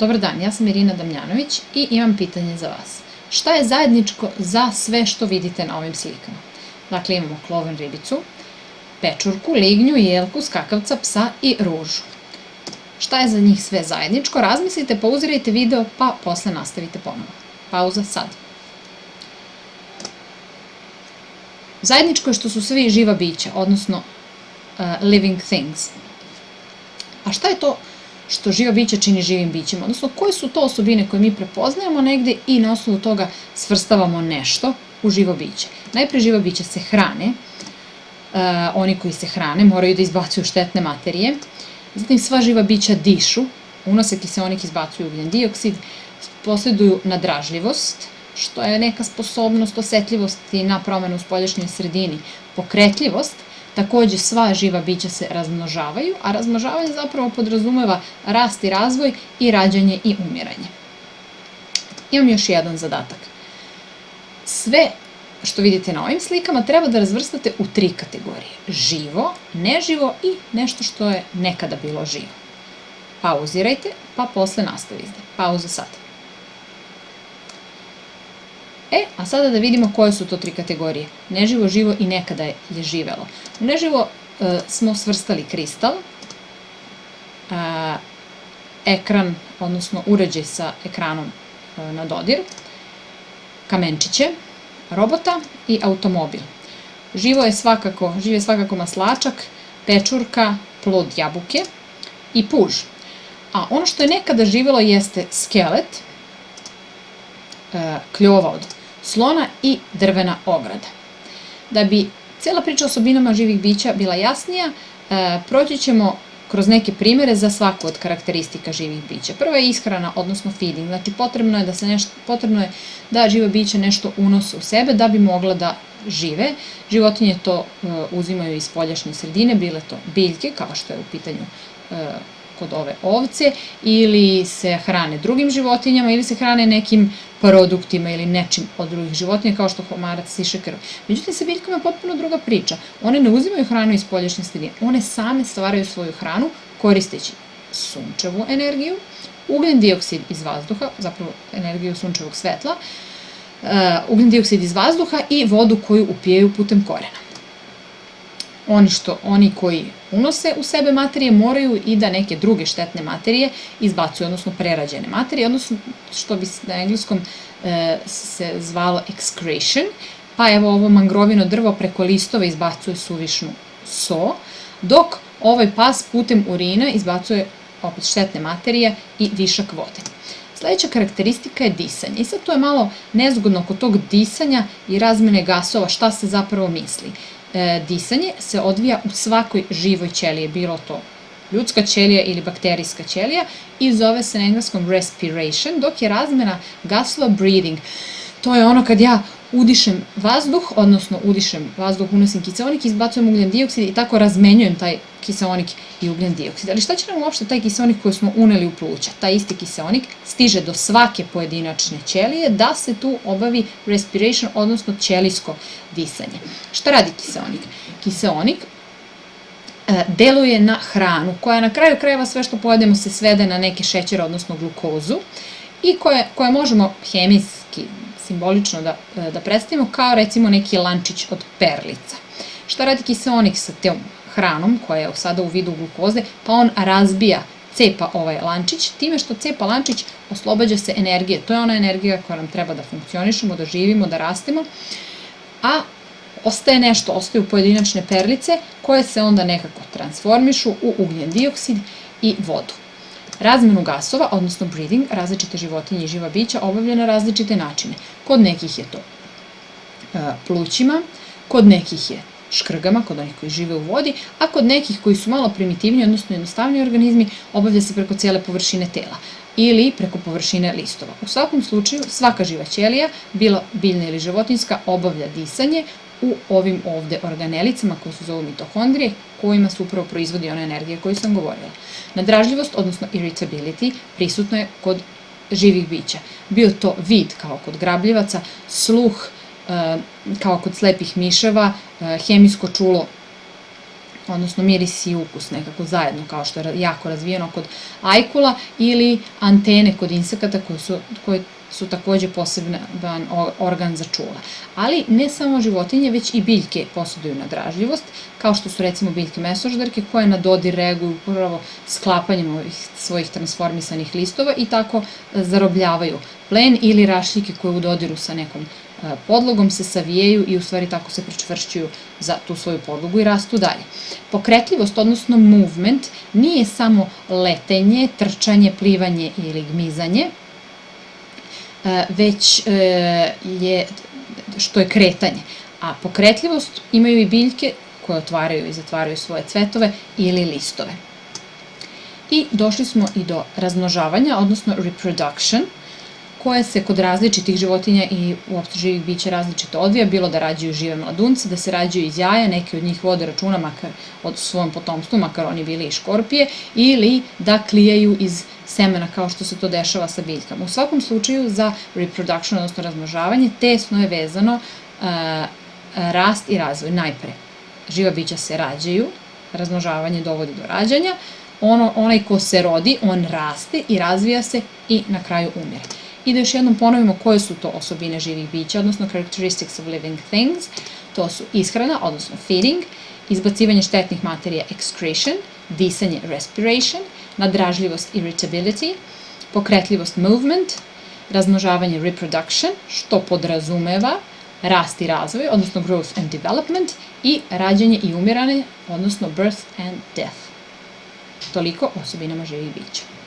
Dobar dan, ja sam Irina Damljanović i imam pitanje za vas. Šta je zajedničko za sve što vidite na ovim slikama? Dakle, imamo kloven ribicu, pečurku, lignju, jelku, skakavca, psa i ružu. Šta je za njih sve zajedničko? Razmislite, pauzirajte video, pa posle nastavite ponovo. Pauza sad. Zajedničko je što su svi živa bića, odnosno uh, living things. A šta je to što živa bića čini živim bićima, odnosno koje su to osobine koje mi prepoznajemo negde i na osnovu toga svrstavamo nešto u živo biće. Najpre živa bića se hrane, uh, oni koji se hrane moraju da izbacuju štetne materije, zatim sva živa bića dišu, unose kiseonik izbacuju ugljen dioksid, posleduju nadražljivost, što je neka sposobnost osetljivosti na promenu u spoljašnjoj sredini, pokretljivost, Takođe, sva živa bića se razmnožavaju, a razmnožavanje zapravo podrazumeva rast i razvoj i rađanje i umiranje. Imam još jedan zadatak. Sve što vidite na ovim slikama treba da razvrstate u tri kategorije. Živo, neživo i nešto što je nekada bilo živo. Pauzirajte, pa posle nastavite. Pauza sad. E, a sada da vidimo koje su to tri kategorije. Neživo, živo i nekada je živelo. U neživo e, smo svrstali kristal, e, ekran, odnosno uređaj sa ekranom e, na dodir, kamenčiće, robota i automobil. Živo je svakako, živ je svakako maslačak, pečurka, plod jabuke i puž. A ono što je nekada živelo jeste skelet, e, kljova od slona i drvena ograda. Da bi cijela priča o osobinama živih bića bila jasnija, e, proći ćemo kroz neke primere za svaku od karakteristika živih bića. Prva je ishrana, odnosno feeding, znači potrebno je da se nešto, potrebno je da živa bića nešto unose u sebe da bi mogla da žive. Životinje to uh, uzimaju iz poljašnje sredine, bile to biljke, kao što je u pitanju uh, kod ove ovce ili se hrane drugim životinjama ili se hrane nekim produktima ili nečim od drugih životinja kao što homarac siše krv. Međutim, sa biljkama je potpuno druga priča. One ne uzimaju hranu iz poljašnje sredine. One same stvaraju svoju hranu koristeći sunčevu energiju, ugljen dioksid iz vazduha, zapravo energiju sunčevog svetla, uh, ugljen dioksid iz vazduha i vodu koju upijaju putem korena oni, što, oni koji unose u sebe materije moraju i da neke druge štetne materije izbacuju, odnosno prerađene materije, odnosno što bi na engleskom e, se zvalo excretion, pa evo ovo mangrovino drvo preko listova izbacuje suvišnu so, dok ovaj pas putem urina izbacuje opet štetne materije i višak vode. Sledeća karakteristika je disanje. I sad to je malo nezgodno oko tog disanja i razmene gasova, šta se zapravo misli e, disanje se odvija u svakoj živoj ćeliji, bilo to ljudska ćelija ili bakterijska ćelija i zove se na engleskom respiration, dok je razmena gasova breathing. To je ono kad ja udišem vazduh, odnosno udišem vazduh, unosim kiseonik, izbacujem ugljen dioksid i tako razmenjujem taj kiseonik i ugljen dioksid. Ali šta će nam uopšte taj kiseonik koji smo uneli u pluća? Taj isti kiseonik stiže do svake pojedinačne ćelije da se tu obavi respiration, odnosno ćelijsko disanje. Šta radi kiseonik? Kiseonik e, deluje na hranu, koja na kraju krajeva sve što pojedemo se svede na neke šećere, odnosno glukozu, i koje, koje možemo hemijski simbolično da, e, da predstavimo kao recimo neki lančić od perlica. Šta radi kiseonik sa tom hranom koja je sada u vidu glukoze? Pa on razbija cepa ovaj lančić, time što cepa lančić oslobađa se energije. To je ona energija koja nam treba da funkcionišemo, da živimo, da rastemo. A ostaje nešto, ostaju pojedinačne perlice koje se onda nekako transformišu u ugljen dioksid i vodu. Razmenu gasova, odnosno breathing, različite životinje i živa bića obavlja na različite načine. Kod nekih je to e, plućima, kod nekih je škrgama, kod onih koji žive u vodi, a kod nekih koji su malo primitivniji, odnosno jednostavniji organizmi, obavlja se preko cijele površine tela ili preko površine listova. U svakom slučaju, svaka živa ćelija, bilo biljna ili životinska, obavlja disanje u ovim ovde organelicama koje se zovu mitohondrije, kojima se upravo proizvodi ona energija koju sam govorila. Nadražljivost, odnosno irritability, prisutno je kod živih bića. Bio to vid kao kod grabljivaca, sluh e, kao kod slepih miševa, e, hemijsko čulo odnosno miris i ukus nekako zajedno, kao što je jako razvijeno kod ajkula, ili antene kod insekata koje su, koje su takođe poseban organ za čula. Ali ne samo životinje, već i biljke posjeduju nadražljivost, kao što su recimo biljke mesoždarke koje na dodir reaguju upravo sklapanjem ovih svojih transformisanih listova i tako zarobljavaju plen ili rašljike koje u dodiru sa nekom e, podlogom se savijaju i u stvari tako se pričvršćuju za tu svoju podlogu i rastu dalje. Pokretljivost, odnosno movement, nije samo letenje, trčanje, plivanje ili gmizanje, E, već e, je, što je kretanje. A pokretljivost imaju i biljke koje otvaraju i zatvaraju svoje cvetove ili listove. I došli smo i do razmnožavanja, odnosno reproduction, koje se kod različitih životinja i uopšte živih bića različito odvija, bilo da rađaju žive mladunce, da se rađaju iz jaja, neki od njih vode računa makar od svojom potomstvu, makar oni bili i škorpije, ili da klijaju iz semena kao što se to dešava sa biljkama. U svakom slučaju za reproduction, odnosno razmnožavanje, tesno je vezano uh, rast i razvoj. Najpre, živa bića se rađaju, razmnožavanje dovodi do rađanja, ono, onaj ko se rodi, on raste i razvija se i na kraju umire. I da još jednom ponovimo koje su to osobine živih bića, odnosno characteristics of living things. To su ishrana, odnosno feeding, izbacivanje štetnih materija excretion, disanje respiration, nadražljivost irritability, pokretljivost movement, razmnožavanje reproduction, što podrazumeva rast i razvoj, odnosno growth and development, i rađanje i umirane, odnosno birth and death. Toliko osobinama živih bića.